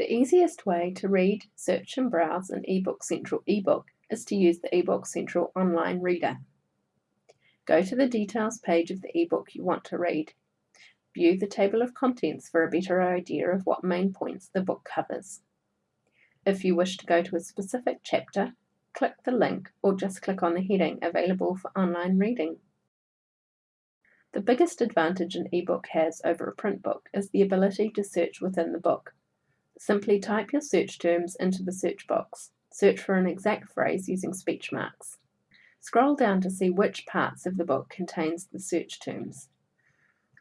The easiest way to read, search and browse an eBook Central ebook is to use the eBook Central online reader. Go to the details page of the ebook you want to read. View the table of contents for a better idea of what main points the book covers. If you wish to go to a specific chapter, click the link or just click on the heading available for online reading. The biggest advantage an ebook has over a print book is the ability to search within the book. Simply type your search terms into the search box. Search for an exact phrase using speech marks. Scroll down to see which parts of the book contains the search terms.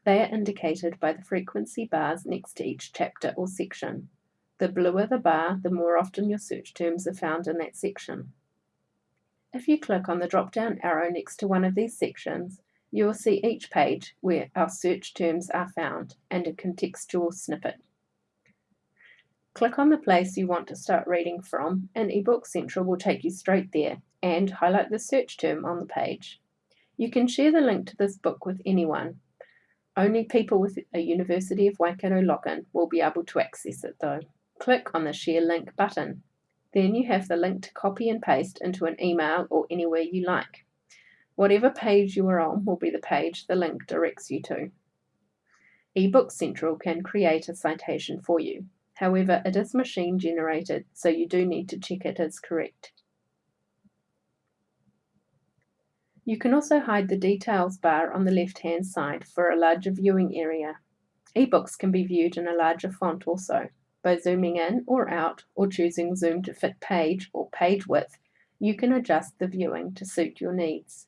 They are indicated by the frequency bars next to each chapter or section. The bluer the bar, the more often your search terms are found in that section. If you click on the drop-down arrow next to one of these sections, you will see each page where our search terms are found and a contextual snippet. Click on the place you want to start reading from and eBook Central will take you straight there and highlight the search term on the page. You can share the link to this book with anyone. Only people with a University of Waikato login will be able to access it though. Click on the Share Link button. Then you have the link to copy and paste into an email or anywhere you like. Whatever page you are on will be the page the link directs you to. eBook Central can create a citation for you. However, it is machine generated, so you do need to check it is correct. You can also hide the details bar on the left-hand side for a larger viewing area. Ebooks can be viewed in a larger font also. By zooming in or out or choosing zoom to fit page or page width, you can adjust the viewing to suit your needs.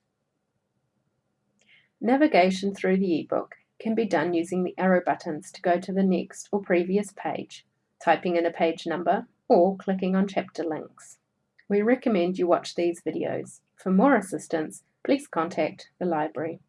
Navigation through the ebook can be done using the arrow buttons to go to the next or previous page typing in a page number, or clicking on chapter links. We recommend you watch these videos. For more assistance, please contact the library.